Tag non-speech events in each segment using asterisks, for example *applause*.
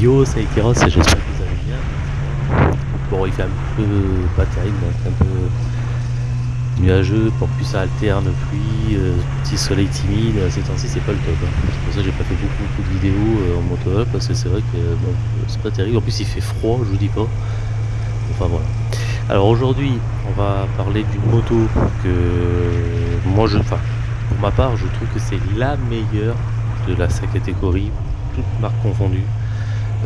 Yo, c'est j'espère que vous allez bien. Bon, il fait un peu pas terrible, un peu nuageux, pour plus ça alterne, pluie, euh, petit soleil timide, ces temps-ci c'est pas le top. Hein. C'est pour ça que j'ai pas fait beaucoup, de vidéos euh, en moto parce que c'est vrai que c'est pas terrible. En plus il fait froid, je vous dis pas. Enfin voilà. Alors aujourd'hui, on va parler d'une moto que moi je. Enfin, pour ma part, je trouve que c'est la meilleure de la sa catégorie, toute marque confondue.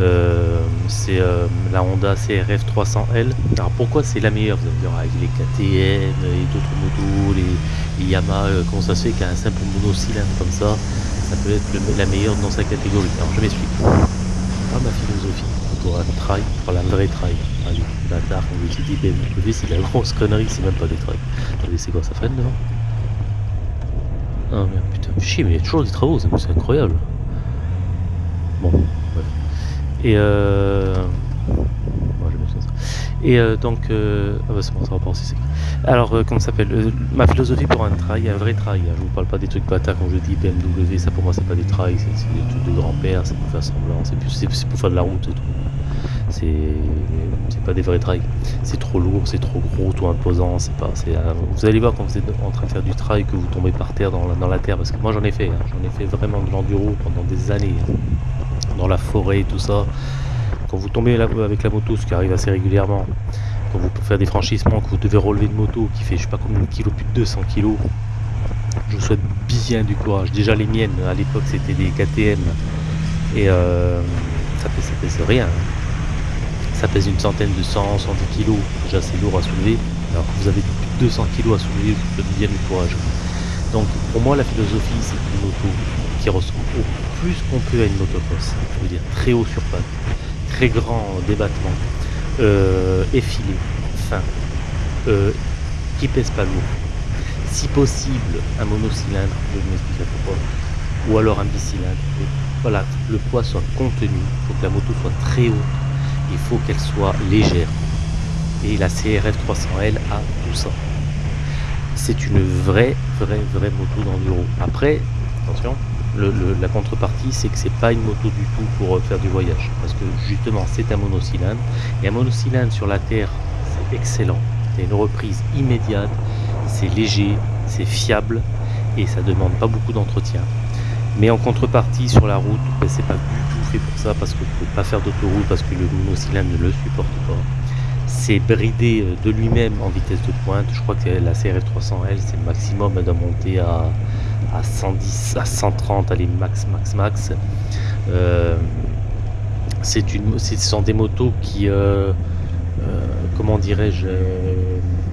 Euh, c'est euh, la Honda CRF 300L. Alors pourquoi c'est la meilleure? Vous allez me dire avec les KTM et d'autres motos, les, Yamaha, euh, comment ça se fait qu'un simple monocylindre comme ça, ça peut être la meilleure dans sa catégorie? Alors je m'explique. Pas ma philosophie pour un trail, pour la vraie trail. Allez, bâtard, on veut dit BMW, c'est de la grosse connerie, c'est même pas des trails. Attendez, c'est quoi ça freine devant Ah merde, putain, chier, mais il y a toujours des travaux, c'est incroyable. Bon, et euh... Et euh, donc, euh... ah bah c'est bon, ça va pas aussi. Alors, euh, comment ça s'appelle euh, Ma philosophie pour un trail, un vrai trail. Hein. Je vous parle pas des trucs bâtards quand je dis BMW, ça pour moi c'est pas des trails, c'est des trucs de grand-père, c'est pour faire semblant, c'est pour faire de la route et tout. C'est pas des vrais trails. C'est trop lourd, c'est trop gros, tout imposant. C'est pas. Vous allez voir quand vous êtes en train de faire du trail que vous tombez par terre dans la, dans la terre, parce que moi j'en ai fait. Hein. J'en ai fait vraiment de l'enduro pendant des années. Hein dans la forêt et tout ça. Quand vous tombez avec la moto, ce qui arrive assez régulièrement, quand vous faire des franchissements, que vous devez relever une moto qui fait je sais pas combien de kilos, plus de 200 kilos, je vous souhaite bien du courage. Déjà les miennes, à l'époque c'était des KTM et euh, ça, pèse, rien. Ça pèse une centaine de 100, 110 kilos, déjà c'est lourd à soulever. Alors que vous avez plus de 200 kilos à soulever, je vous souhaite bien du courage. Donc pour moi la philosophie c'est une moto qui ressemble au plus qu'on peut à une motocross. Je veux dire très haut sur pattes, très grand débattement, euh, effilé, fin, euh, qui pèse pas lourd. Si possible, un monocylindre, je vais pourquoi, ou alors un bicylindre. Voilà, le poids soit contenu, il faut que la moto soit très haute, il faut qu'elle soit légère. Et la CRF 300L a tout ça c'est une vraie, vraie, vraie moto d'enduro. Après, attention, la contrepartie, c'est que c'est pas une moto du tout pour euh, faire du voyage. Parce que justement, c'est un monocylindre. Et un monocylindre sur la terre, c'est excellent. C'est une reprise immédiate, c'est léger, c'est fiable et ça demande pas beaucoup d'entretien. Mais en contrepartie, sur la route, ben, c'est pas du tout fait pour ça parce que vous pouvez pas faire d'autoroute parce que le monocylindre ne le supporte pas c'est bridé euh, de lui-même en vitesse de pointe. Je crois que la CRF 300L, c'est le maximum, elle doit monter à, 110, à 130, allez, max, max, max. Euh, c'est une, ce sont des motos qui, euh, comment dirais-je,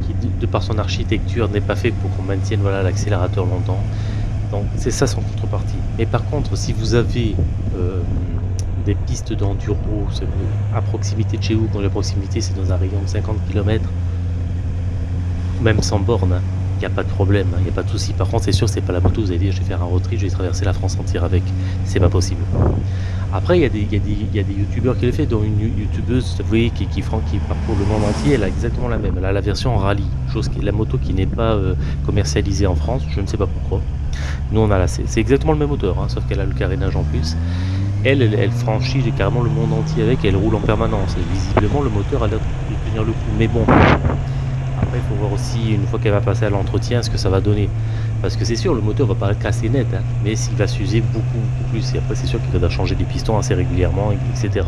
qui de par son architecture n'est pas fait pour qu'on maintienne voilà l'accélérateur longtemps. Donc c'est ça son contrepartie. Mais par contre, si vous avez des pistes d'enduro à proximité de chez vous, quand la proximité c'est dans un rayon de 50 km, même sans borne, il n'y a pas de problème, il n'y a pas de souci. Par contre, c'est sûr, c'est pas la moto, vous allez dire je vais faire un road trip, je vais traverser la France entière avec, c'est pas possible. Après, il y, a des, youtubeurs qui le fait, dont une youtubeuse, vous voyez, qui, qui, qui, parcourt le monde entier, elle a exactement la même. Elle a la version en rallye, chose la moto qui n'est pas euh, commercialisée en France, je ne sais pas pourquoi. Nous, on a la C'est exactement le même moteur, hein, sauf qu'elle a le carénage en plus elle, elle, franchit carrément le monde entier avec, elle roule en permanence. Et visiblement, le moteur a l'air de tenir le coup. Mais bon, après, il faut voir aussi, une fois qu'elle va passer à l'entretien, ce que ça va donner. Parce que c'est sûr, le moteur va paraître assez net, hein, mais s'il va s'user beaucoup, beaucoup plus. Et après, c'est sûr qu'il va changer des pistons assez régulièrement, etc.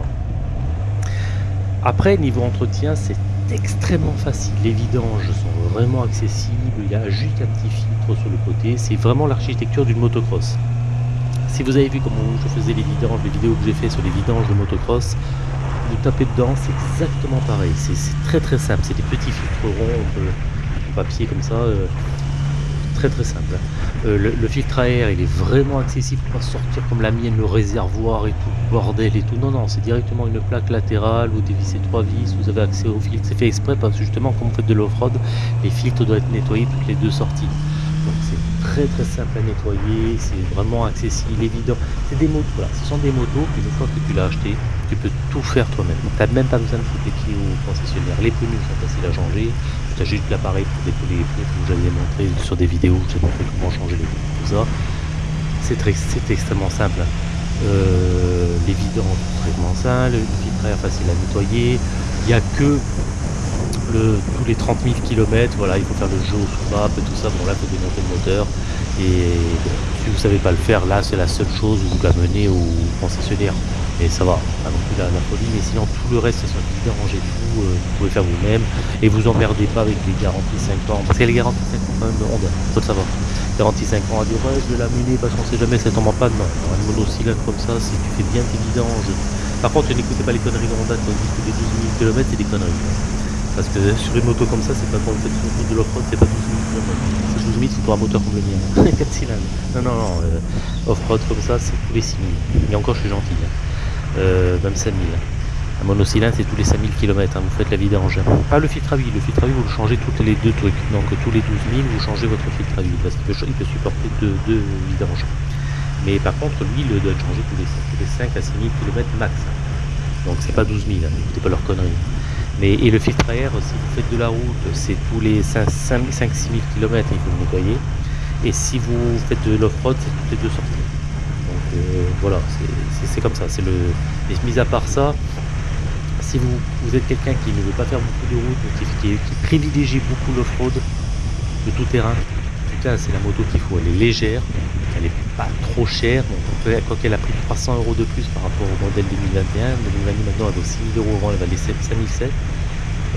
Après, niveau entretien, c'est extrêmement facile. Les vidanges sont vraiment accessibles. Il y a juste un petit filtre sur le côté. C'est vraiment l'architecture d'une motocross. Si vous avez vu comment je faisais les vidanges, les vidéos que j'ai fait sur les vidanges de motocross, vous tapez dedans, c'est exactement pareil. C'est très très simple. C'est des petits filtres ronds en papier comme ça. Euh, très très simple. Euh, le, filtre à air, il est vraiment accessible. Pas sortir comme la mienne, le réservoir et tout, bordel et tout. Non, non, c'est directement une plaque latérale. Vous dévissez trois vis, vous avez accès au filtre. C'est fait exprès parce que justement, quand vous faites de l'off-road, les filtres doivent être nettoyés toutes les deux sorties. Donc c'est très très simple à nettoyer, c'est vraiment accessible, évident. C'est des motos, voilà, ce sont des motos qu'une fois que tu l'as acheté, tu peux tout faire toi-même. Tu n'as même pas besoin de foutre les clés au concessionnaire. Les pneus sont faciles à changer. Tu as juste l'appareil pour décoller les pneus, comme j'avais montré sur des vidéos, j'ai montré comment changer les pneus, tout ça. C'est extrêmement simple. Euh, les vidanges traitement sain, le filtre à air facile à nettoyer. Il n'y a que tous les 30 000 km, voilà, il faut faire le jeu au sous-map et tout ça. Bon là, il démonter le moteur. Et si vous ne savez pas le faire, là, c'est la seule chose où vous l'amenez au concessionnaire. Et ça va, pas non plus la, folie, mais sinon tout le reste, sur le vidange et tout, euh, vous pouvez faire vous-même. Et vous emmerdez pas avec les garanties 5 ans. Parce a les garanties 5 ans quand même Honda, faut le savoir. Garantie 5 ans à dire ouais, je vais l'amener parce qu'on sait jamais ça tombe en panne. Non, un monocylindre comme ça, si tu fais bien tes vidanges. Par contre, n'écoutez pas les conneries de Honda quand que les 12 000 km, c'est des conneries. Parce que sur une moto comme ça, c'est pas quand vous faites sur de l'off-road, c'est pas 12 000 km. C'est 12 000, c'est pour un moteur comme le mien. *laughs* 4 cylindres. Non, non, non. Euh, off-road comme ça, c'est tous les 6 000. Et encore, je suis gentil. Hein. Même 5 000. Un monocylindre, c'est tous les 5000 km, hein, vous faites la vidange. Pas le filtre à huile, le filtre à huile, vous le changez toutes les deux trucs. Donc tous les 12 000, vous changez votre filtre à huile, parce qu'il peut, supporter deux, deux vidanges. Mais par contre, l'huile doit être changée tous les, tous les 5 à 6 000 km max. Donc c'est pas 12 000, hein, n'écoutez pas leurs conneries. Mais, et le filtre à air, si vous faites de la route, c'est tous les 5-6 000 km, il faut le nettoyer. Et si vous faites de l'off-road, c'est toutes les deux sorties. Donc euh, voilà, c'est comme ça. Le. Et mis à part ça, si vous, êtes quelqu'un qui ne veut pas faire beaucoup de route, qui, qui, privilégie beaucoup l'off-road, de tout c'est la moto qu'il faut. Elle est légère, elle est pas trop chère. Donc, quoi qu'elle a pris 300 euros de plus par rapport au modèle 2021, 2022 maintenant elle vaut 6000 euros avant, elle valait 5007.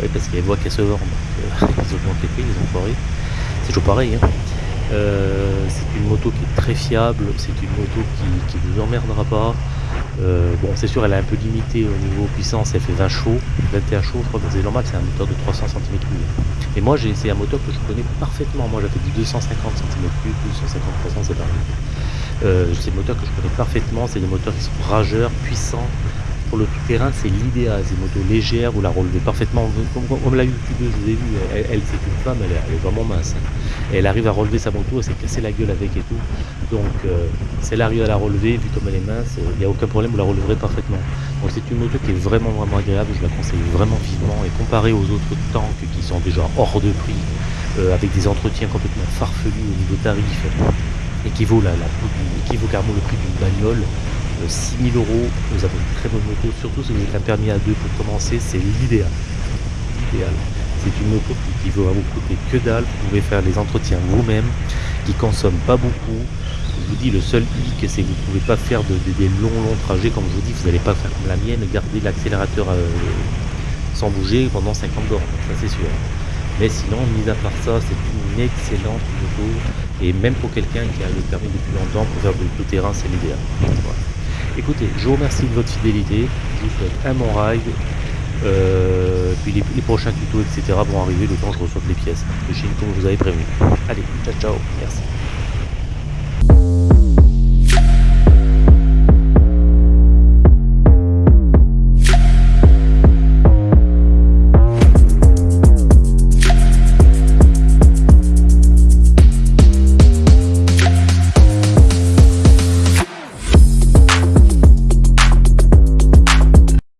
Ouais, parce qu'elle voit qu'elle se vend. Donc, euh, *laughs* ils augmentent les ils ont foiré. C'est toujours pareil. Hein. Euh, c'est une moto qui est très fiable, c'est une moto qui, qui vous emmerdera pas. Euh, bon, c'est sûr, elle est un peu limitée au niveau puissance, elle fait 20 chevaux, 21 chevaux, je crois que c'est normal, c'est un moteur de 300 cm3. Et moi, c'est un moteur que je connais parfaitement. Moi, j'avais du 250 cm3, 250 c'est pareil. Euh, c'est des moteurs que je connais parfaitement, c'est des moteurs qui sont rageurs, puissants, pour le tout-terrain, c'est l'idéal. C'est une moto légère, vous la relevez parfaitement. Comme, comme la youtubeuse, vous ai vu, elle, c'est une femme, elle est, vraiment mince. Hein. Elle arrive à relever sa moto, elle s'est cassé la gueule avec et tout. Donc, euh, si elle arrive à la relever, vu comme elle est mince, il n'y a aucun problème, vous la releverez parfaitement. Donc, c'est une moto qui est vraiment, vraiment agréable. Je la conseille vraiment vivement. Et comparé aux autres tanks qui sont déjà hors de prix, euh, avec des entretiens complètement farfelus au niveau tarif, et qui vaut, la, qui vaut carrément le prix d'une bagnole, 6000 euh, euros, vous avez une très bonne moto, surtout si vous êtes un permis à deux pour commencer, c'est l'idéal. L'idéal. C'est une moto qui, qui va vous coûter que dalle, vous pouvez faire les entretiens vous-même, qui consomme pas beaucoup. Je vous dis, le seul hic, c'est que vous ne pouvez pas faire de, de, des longs, longs trajets, comme je vous dis, vous n'allez pas faire comme la mienne, garder l'accélérateur euh, sans bouger pendant 50 bornes, ça c'est sûr. Mais sinon, mis à part ça, c'est une excellente moto. Et même pour quelqu'un qui a le permis depuis longtemps, pour faire du tout terrain, c'est l'idéal. Écoutez, je vous remercie de votre fidélité. Je vous souhaite un bon ride. Euh, puis les, prochains tutos, etc. vont arriver le temps que je reçoive les pièces de Chine comme vous avez prévu. Allez, ciao, ciao. Merci.